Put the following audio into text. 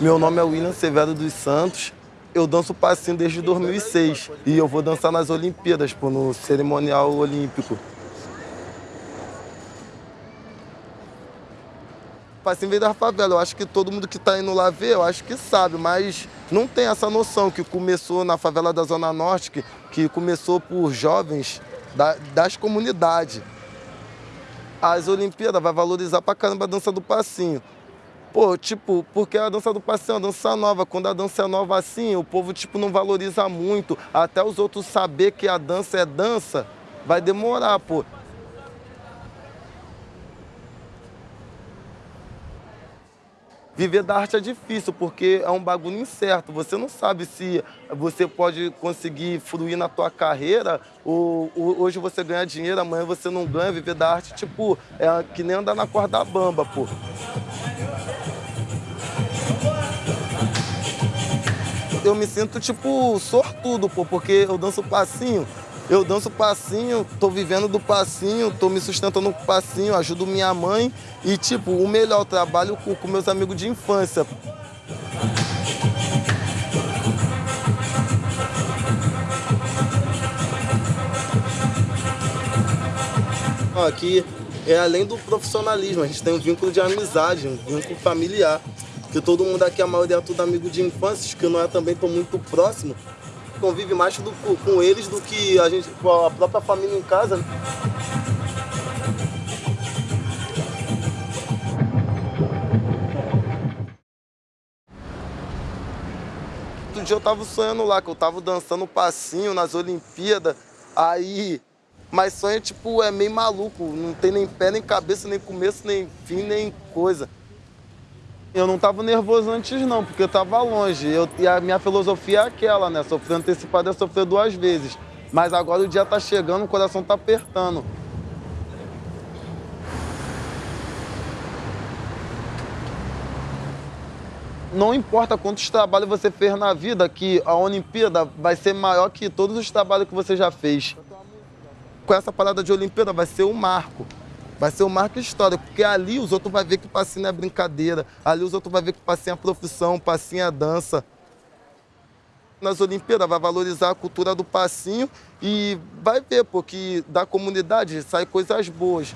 Meu nome é William Severo dos Santos. Eu danço passinho desde 2006 e eu vou dançar nas Olimpíadas, pô, no cerimonial olímpico. Passinho veio da favela. Eu acho que todo mundo que está indo lá ver, eu acho que sabe, mas não tem essa noção que começou na favela da Zona Norte, que, que começou por jovens da, das comunidades. As Olimpíadas vai valorizar pra caramba a dança do passinho. Pô, tipo, porque a dança do passinho é uma dança nova. Quando a dança é nova assim, o povo, tipo, não valoriza muito. Até os outros saber que a dança é dança, vai demorar, pô. Viver da arte é difícil, porque é um bagulho incerto. Você não sabe se você pode conseguir fruir na tua carreira, ou, ou hoje você ganha dinheiro, amanhã você não ganha. Viver da arte, tipo, é que nem andar na corda bamba, pô. Eu me sinto, tipo, sortudo, pô, porque eu danço passinho. Eu danço passinho, tô vivendo do passinho, tô me sustentando com passinho, ajudo minha mãe e, tipo, o melhor, trabalho com, com meus amigos de infância. Aqui é além do profissionalismo, a gente tem um vínculo de amizade, um vínculo familiar que todo mundo aqui, a maioria é tudo amigo de infância, que não é também tão muito próximo, convive mais do, com eles do que a gente, com a própria família em casa. Né? Outro dia eu tava sonhando lá, que eu tava dançando passinho nas Olimpíadas, aí... Mas sonho, tipo, é meio maluco, não tem nem pé, nem cabeça, nem começo, nem fim, nem coisa. Eu não estava nervoso antes não, porque eu estava longe. Eu, e a minha filosofia é aquela, né? Sofrer antecipado é sofrer duas vezes. Mas agora o dia está chegando, o coração está apertando. Não importa quantos trabalhos você fez na vida, que a Olimpíada vai ser maior que todos os trabalhos que você já fez. Com essa parada de Olimpíada vai ser um marco. Vai ser um marco histórico, porque ali os outros vão ver que o passinho é brincadeira, ali os outros vão ver que o passinho é profissão, o passinho é dança. Nas Olimpíadas vai valorizar a cultura do passinho e vai ver, porque da comunidade sai coisas boas.